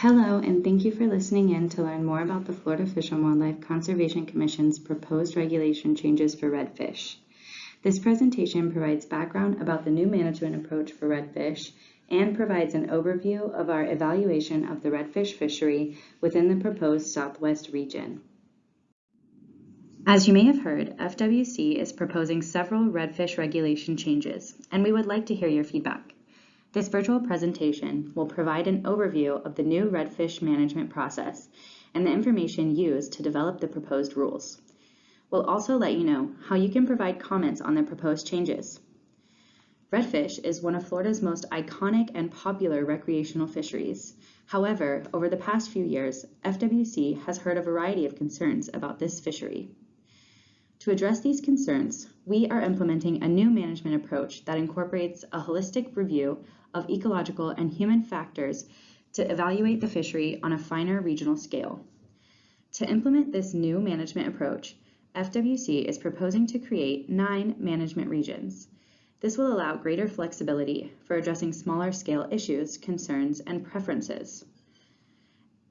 Hello, and thank you for listening in to learn more about the Florida Fish and Wildlife Conservation Commission's proposed regulation changes for redfish. This presentation provides background about the new management approach for redfish and provides an overview of our evaluation of the redfish fishery within the proposed Southwest region. As you may have heard, FWC is proposing several redfish regulation changes, and we would like to hear your feedback. This virtual presentation will provide an overview of the new redfish management process and the information used to develop the proposed rules. We'll also let you know how you can provide comments on the proposed changes. Redfish is one of Florida's most iconic and popular recreational fisheries. However, over the past few years, FWC has heard a variety of concerns about this fishery. To address these concerns, we are implementing a new management approach that incorporates a holistic review of ecological and human factors to evaluate the fishery on a finer regional scale. To implement this new management approach, FWC is proposing to create nine management regions. This will allow greater flexibility for addressing smaller scale issues, concerns, and preferences.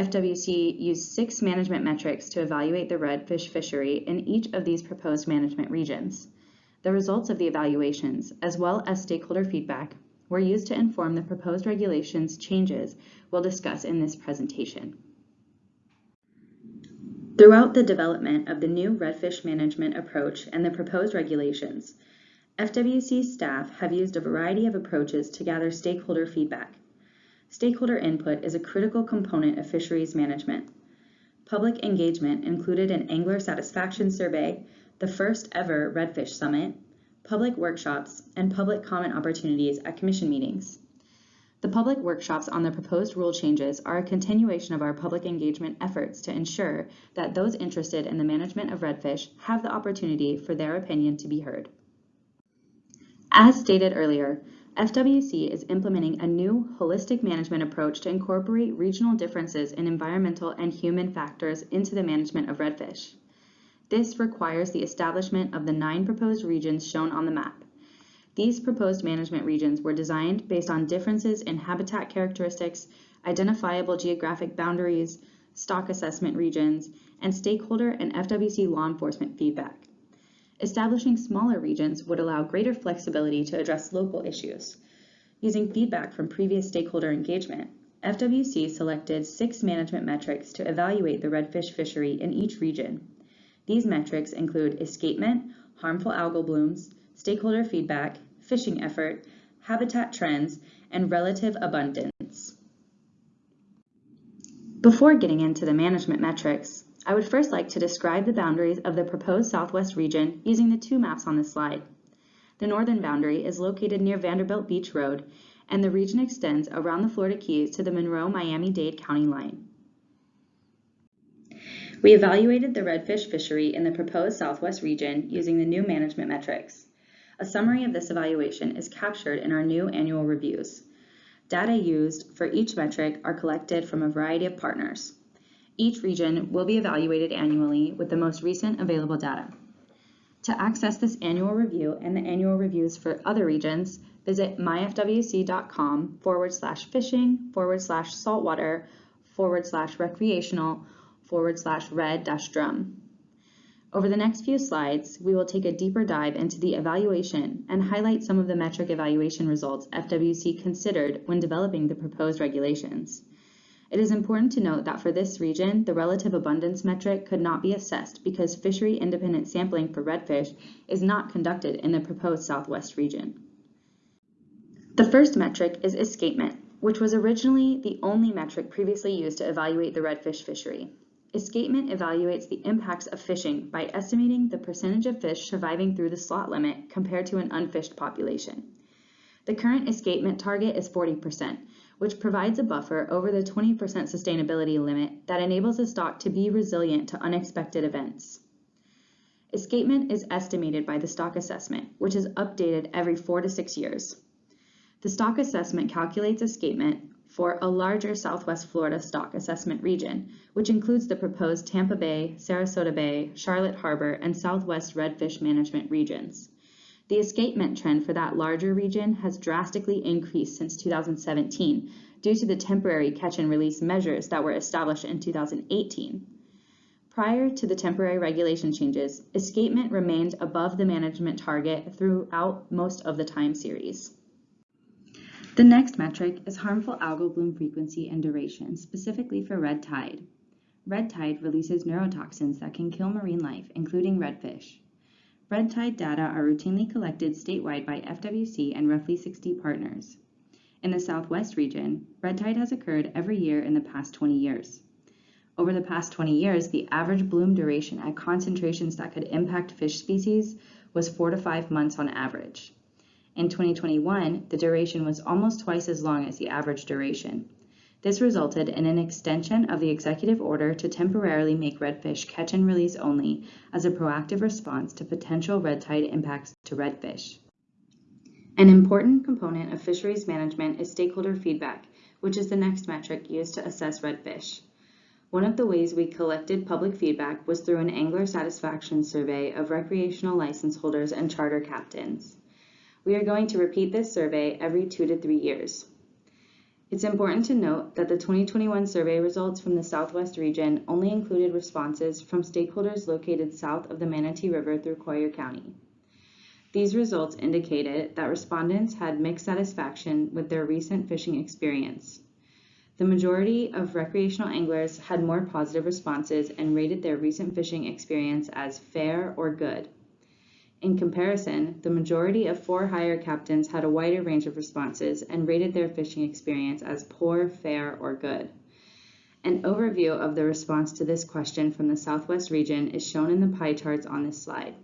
FWC used six management metrics to evaluate the redfish fishery in each of these proposed management regions. The results of the evaluations, as well as stakeholder feedback, were used to inform the proposed regulations changes we'll discuss in this presentation. Throughout the development of the new redfish management approach and the proposed regulations, FWC staff have used a variety of approaches to gather stakeholder feedback. Stakeholder input is a critical component of fisheries management. Public engagement included an angler satisfaction survey, the first ever Redfish Summit, public workshops, and public comment opportunities at commission meetings. The public workshops on the proposed rule changes are a continuation of our public engagement efforts to ensure that those interested in the management of redfish have the opportunity for their opinion to be heard. As stated earlier, FWC is implementing a new holistic management approach to incorporate regional differences in environmental and human factors into the management of redfish. This requires the establishment of the nine proposed regions shown on the map. These proposed management regions were designed based on differences in habitat characteristics, identifiable geographic boundaries, stock assessment regions, and stakeholder and FWC law enforcement feedback. Establishing smaller regions would allow greater flexibility to address local issues. Using feedback from previous stakeholder engagement, FWC selected six management metrics to evaluate the redfish fishery in each region. These metrics include escapement, harmful algal blooms, stakeholder feedback, fishing effort, habitat trends, and relative abundance. Before getting into the management metrics, I would first like to describe the boundaries of the proposed Southwest region using the two maps on this slide. The northern boundary is located near Vanderbilt Beach Road, and the region extends around the Florida Keys to the Monroe-Miami-Dade County line. We evaluated the redfish fishery in the proposed Southwest region using the new management metrics. A summary of this evaluation is captured in our new annual reviews. Data used for each metric are collected from a variety of partners. Each region will be evaluated annually with the most recent available data. To access this annual review and the annual reviews for other regions, visit myfwc.com forward slash fishing forward slash saltwater forward slash recreational forward slash red dash drum. Over the next few slides, we will take a deeper dive into the evaluation and highlight some of the metric evaluation results FWC considered when developing the proposed regulations. It is important to note that for this region, the relative abundance metric could not be assessed because fishery independent sampling for redfish is not conducted in the proposed Southwest region. The first metric is escapement, which was originally the only metric previously used to evaluate the redfish fishery. Escapement evaluates the impacts of fishing by estimating the percentage of fish surviving through the slot limit compared to an unfished population. The current escapement target is 40%, which provides a buffer over the 20% sustainability limit that enables the stock to be resilient to unexpected events. Escapement is estimated by the stock assessment, which is updated every four to six years. The stock assessment calculates escapement for a larger Southwest Florida stock assessment region, which includes the proposed Tampa Bay, Sarasota Bay, Charlotte Harbor, and Southwest Redfish Management regions. The escapement trend for that larger region has drastically increased since 2017, due to the temporary catch and release measures that were established in 2018. Prior to the temporary regulation changes, escapement remained above the management target throughout most of the time series. The next metric is harmful algal bloom frequency and duration, specifically for red tide. Red tide releases neurotoxins that can kill marine life, including redfish. Red tide data are routinely collected statewide by FWC and roughly 60 partners. In the Southwest region, red tide has occurred every year in the past 20 years. Over the past 20 years, the average bloom duration at concentrations that could impact fish species was four to five months on average. In 2021, the duration was almost twice as long as the average duration. This resulted in an extension of the executive order to temporarily make redfish catch and release only as a proactive response to potential red tide impacts to redfish. An important component of fisheries management is stakeholder feedback, which is the next metric used to assess redfish. One of the ways we collected public feedback was through an angler satisfaction survey of recreational license holders and charter captains. We are going to repeat this survey every two to three years. It's important to note that the 2021 survey results from the Southwest region only included responses from stakeholders located south of the Manatee River through Collier County. These results indicated that respondents had mixed satisfaction with their recent fishing experience. The majority of recreational anglers had more positive responses and rated their recent fishing experience as fair or good. In comparison, the majority of for-hire captains had a wider range of responses and rated their fishing experience as poor, fair, or good. An overview of the response to this question from the Southwest region is shown in the pie charts on this slide.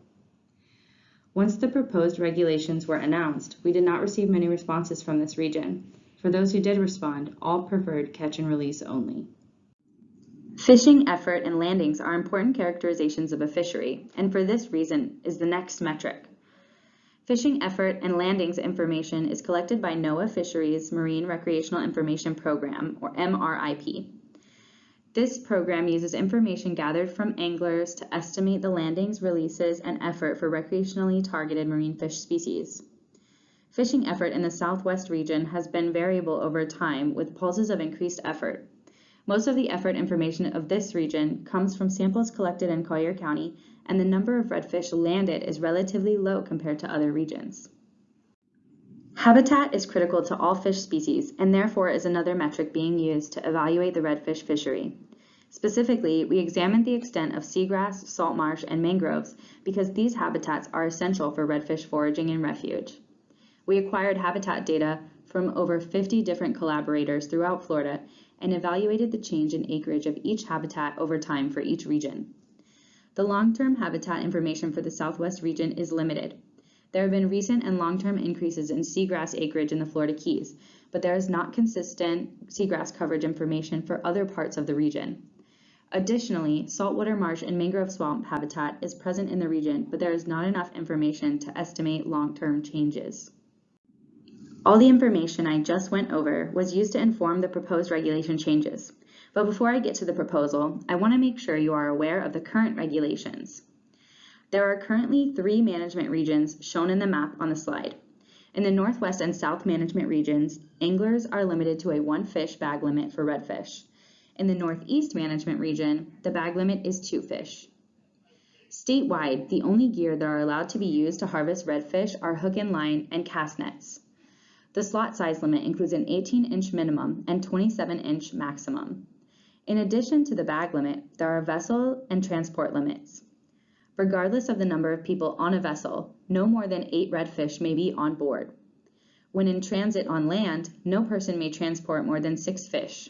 Once the proposed regulations were announced, we did not receive many responses from this region. For those who did respond, all preferred catch and release only. Fishing effort and landings are important characterizations of a fishery, and for this reason is the next metric. Fishing effort and landings information is collected by NOAA Fisheries Marine Recreational Information Program, or MRIP. This program uses information gathered from anglers to estimate the landings, releases, and effort for recreationally targeted marine fish species. Fishing effort in the Southwest region has been variable over time with pulses of increased effort. Most of the effort information of this region comes from samples collected in Collier County, and the number of redfish landed is relatively low compared to other regions. Habitat is critical to all fish species and therefore is another metric being used to evaluate the redfish fishery. Specifically, we examined the extent of seagrass, salt marsh, and mangroves because these habitats are essential for redfish foraging and refuge. We acquired habitat data from over 50 different collaborators throughout Florida and evaluated the change in acreage of each habitat over time for each region. The long-term habitat information for the Southwest region is limited. There have been recent and long-term increases in seagrass acreage in the Florida Keys, but there is not consistent seagrass coverage information for other parts of the region. Additionally, saltwater marsh and mangrove swamp habitat is present in the region, but there is not enough information to estimate long-term changes. All the information I just went over was used to inform the proposed regulation changes. But before I get to the proposal, I want to make sure you are aware of the current regulations. There are currently three management regions shown in the map on the slide. In the Northwest and South management regions, anglers are limited to a one fish bag limit for redfish. In the Northeast management region, the bag limit is two fish. Statewide, the only gear that are allowed to be used to harvest redfish are hook and line and cast nets. The slot size limit includes an 18-inch minimum and 27-inch maximum. In addition to the bag limit, there are vessel and transport limits. Regardless of the number of people on a vessel, no more than eight redfish may be on board. When in transit on land, no person may transport more than six fish.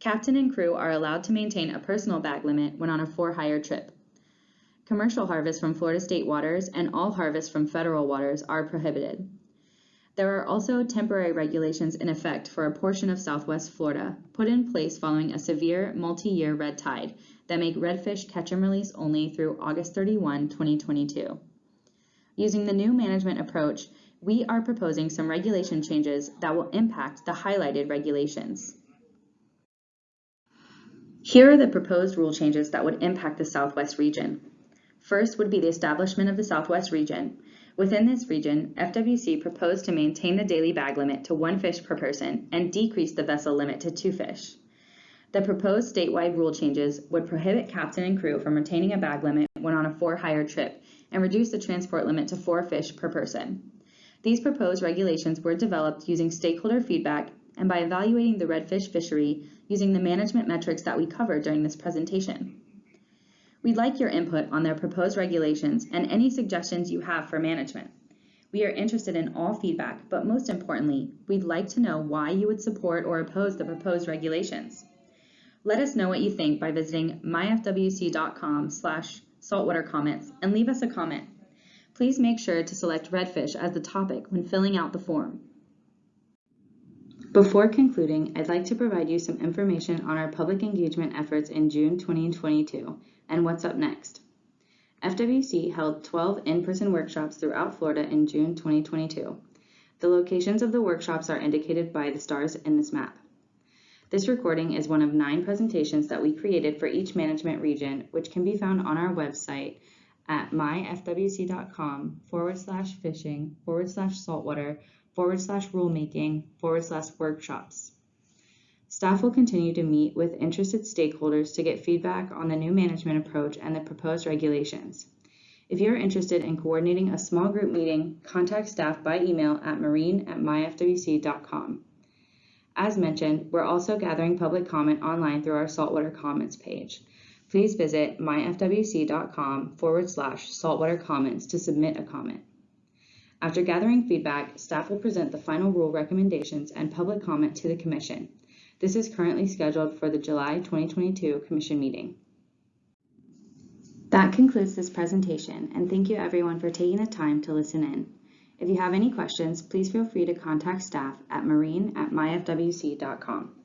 Captain and crew are allowed to maintain a personal bag limit when on a for-hire trip. Commercial harvest from Florida state waters and all harvest from federal waters are prohibited. There are also temporary regulations in effect for a portion of southwest Florida, put in place following a severe multi-year red tide that make redfish catch and release only through August 31, 2022. Using the new management approach, we are proposing some regulation changes that will impact the highlighted regulations. Here are the proposed rule changes that would impact the Southwest region. First would be the establishment of the Southwest region, Within this region, FWC proposed to maintain the daily bag limit to one fish per person and decrease the vessel limit to two fish. The proposed statewide rule changes would prohibit captain and crew from retaining a bag limit when on a for-hire trip and reduce the transport limit to four fish per person. These proposed regulations were developed using stakeholder feedback and by evaluating the redfish fishery using the management metrics that we covered during this presentation. We'd like your input on their proposed regulations and any suggestions you have for management. We are interested in all feedback, but most importantly, we'd like to know why you would support or oppose the proposed regulations. Let us know what you think by visiting myfwc.com slash saltwater comments and leave us a comment. Please make sure to select redfish as the topic when filling out the form. Before concluding, I'd like to provide you some information on our public engagement efforts in June 2022 and what's up next. FWC held 12 in-person workshops throughout Florida in June 2022. The locations of the workshops are indicated by the stars in this map. This recording is one of nine presentations that we created for each management region, which can be found on our website at myfwc.com forward slash fishing forward slash saltwater forward slash rulemaking forward slash workshops. Staff will continue to meet with interested stakeholders to get feedback on the new management approach and the proposed regulations. If you're interested in coordinating a small group meeting, contact staff by email at marine at myfwc.com. As mentioned, we're also gathering public comment online through our saltwater comments page. Please visit myfwc.com forward slash saltwater comments to submit a comment. After gathering feedback, staff will present the final rule recommendations and public comment to the Commission. This is currently scheduled for the July 2022 Commission meeting. That concludes this presentation, and thank you everyone for taking the time to listen in. If you have any questions, please feel free to contact staff at marine at myfwc.com.